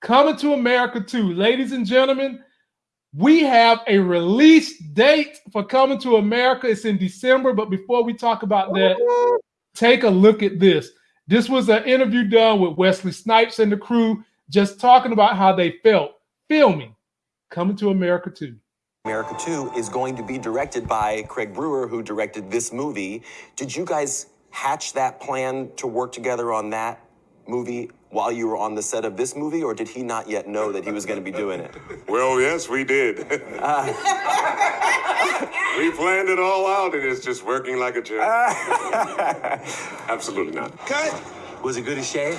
Coming to America 2. Ladies and gentlemen, we have a release date for Coming to America. It's in December. But before we talk about that, take a look at this. This was an interview done with Wesley Snipes and the crew, just talking about how they felt filming Coming to America 2. America 2 is going to be directed by Craig Brewer, who directed this movie. Did you guys hatch that plan to work together on that movie while you were on the set of this movie, or did he not yet know that he was going to be doing it? Well, yes, we did. Uh. we planned it all out, and it's just working like a charm. Absolutely not. Cut. Was it good as shave?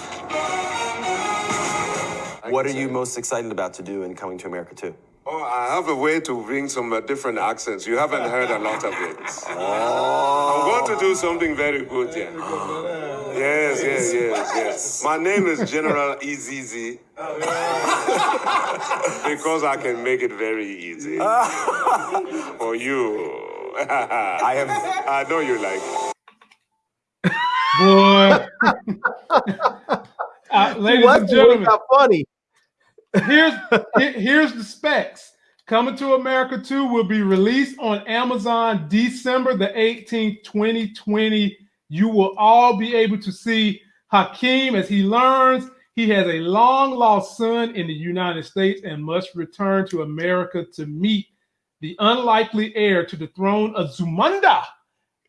What are you most excited about to do in Coming to America 2? Oh, I have a way to bring some uh, different accents. You haven't heard a lot of it. Oh. I'm going to do something very good here. Yes, yes, yes, yes. My name is General Izzi. because I can make it very easy. For you. I have I know you like it. Boy. uh, ladies and gentlemen. funny here's here's the specs. Coming to America 2 will be released on Amazon December the 18th, 2020. You will all be able to see Hakeem as he learns he has a long lost son in the United States and must return to America to meet the unlikely heir to the throne of Zumanda,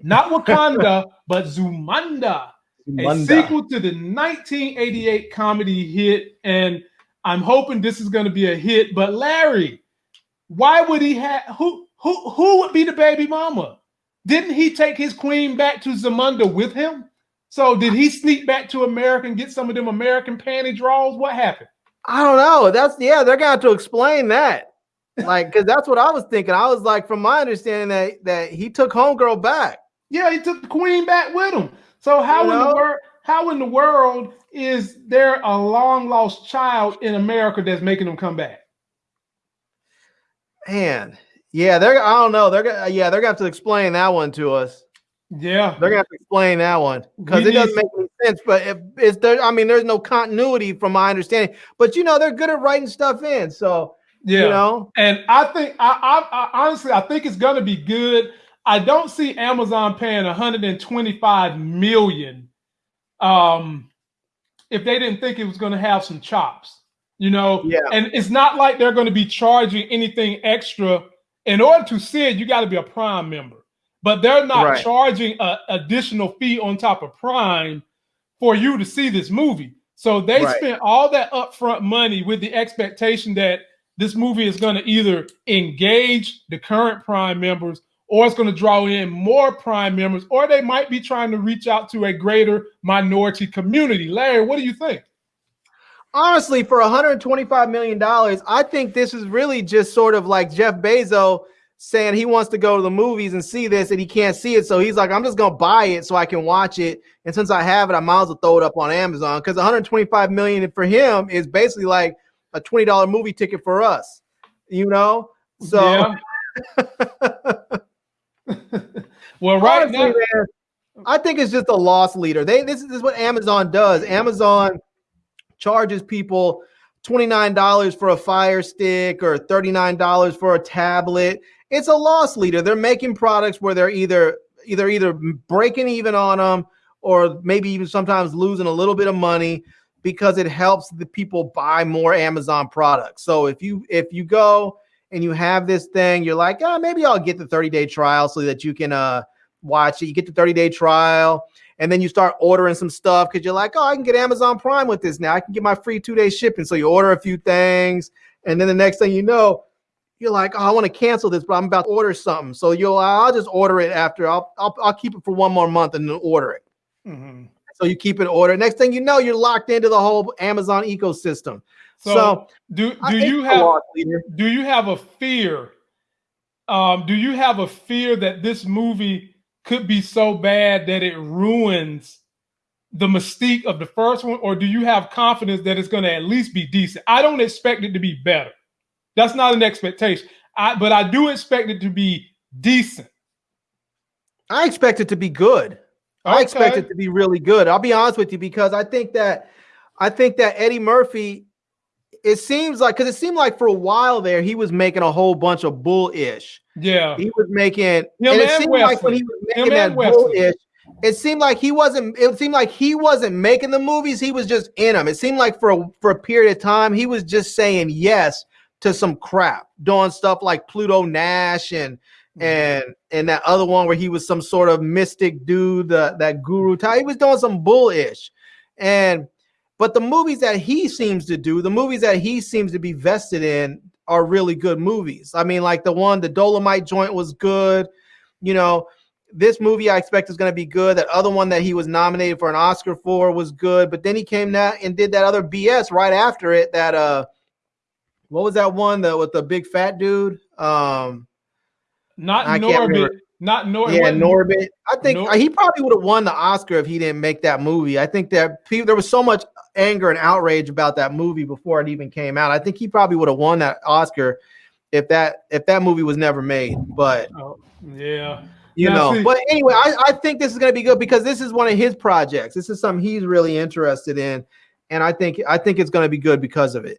not Wakanda, but Zamunda. Zamunda. A sequel to the 1988 comedy hit and I'm hoping this is going to be a hit. But Larry, why would he have who who who would be the baby mama? Didn't he take his queen back to Zamunda with him? So did he sneak back to America and get some of them American panty draws? What happened? I don't know. That's yeah, they're gonna have to explain that. Like, because that's what I was thinking. I was like, from my understanding, that that he took homegirl back. Yeah, he took the queen back with him. So how you in know? the world how in the world is there a long lost child in America that's making them come back? Man, yeah, they're I don't know. They're gonna yeah, they're gonna have to explain that one to us. Yeah, they're gonna have to explain that one because it doesn't make any sense. But if it's there, I mean, there's no continuity from my understanding. But you know, they're good at writing stuff in. So yeah, you know, and I think I, I, I honestly I think it's gonna be good. I don't see Amazon paying 125 million um, if they didn't think it was going to have some chops, you know. Yeah. And it's not like they're going to be charging anything extra. In order to see it, you got to be a Prime member, but they're not right. charging an additional fee on top of Prime for you to see this movie. So they right. spent all that upfront money with the expectation that this movie is going to either engage the current Prime members or it's going to draw in more prime members, or they might be trying to reach out to a greater minority community. Larry, what do you think? Honestly, for 125 million dollars, I think this is really just sort of like Jeff Bezos saying he wants to go to the movies and see this and he can't see it. So he's like, I'm just gonna buy it so I can watch it. And since I have it, I might as well throw it up on Amazon because 125 million for him is basically like a $20 movie ticket for us, you know? So yeah. well, right Honestly, now, man, I think it's just a loss leader. They this is, this is what Amazon does. Amazon charges people $29 for a fire stick or $39 for a tablet. It's a loss leader. They're making products where they're either either either breaking even on them or maybe even sometimes losing a little bit of money because it helps the people buy more Amazon products. So if you if you go and you have this thing, you're like, oh, maybe I'll get the 30 day trial so that you can uh, watch it. You get the 30 day trial, and then you start ordering some stuff because you're like, oh, I can get Amazon Prime with this now. I can get my free two day shipping. So you order a few things, and then the next thing you know, you're like, oh, I want to cancel this, but I'm about to order something. So you'll, I'll just order it after. I'll, I'll, I'll keep it for one more month and then order it. Mm-hmm. So you keep it ordered. Next thing you know, you're locked into the whole Amazon ecosystem. So, so do do you have do you have a fear? Um, do you have a fear that this movie could be so bad that it ruins the mystique of the first one, or do you have confidence that it's going to at least be decent? I don't expect it to be better. That's not an expectation. I, but I do expect it to be decent. I expect it to be good. Okay. I expect it to be really good. I'll be honest with you because I think that I think that Eddie Murphy it seems like because it seemed like for a while there he was making a whole bunch of bullish. Yeah. He was making, and Him it and seemed like when he was making that and Wesley. bullish, it seemed like he wasn't. It seemed like he wasn't making the movies. He was just in them. It seemed like for a for a period of time he was just saying yes to some crap, doing stuff like Pluto Nash and Mm-hmm. and and that other one where he was some sort of mystic dude, the, that guru type. He was doing some bullish, and but the movies that he seems to do, the movies that he seems to be vested in, are really good movies. I mean, like the one, the Dolemite joint was good. You know, this movie I expect is going to be good. That other one that he was nominated for an Oscar for was good, but then he came out and did that other BS right after it. That uh, what was that one that with the big fat dude? Um, Not I can't Norbit. Not Norbit. yeah, Norbit. I think Nor- he probably would have won the Oscar if he didn't make that movie. I think that people, there was so much anger and outrage about that movie before it even came out. I think he probably would have won that Oscar if that if that movie was never made. But Oh, yeah. you Now, know, see- but anyway, I, I think this is going to be good because this is one of his projects. This is something he's really interested in, and I think I think it's going to be good because of it.